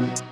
Bye.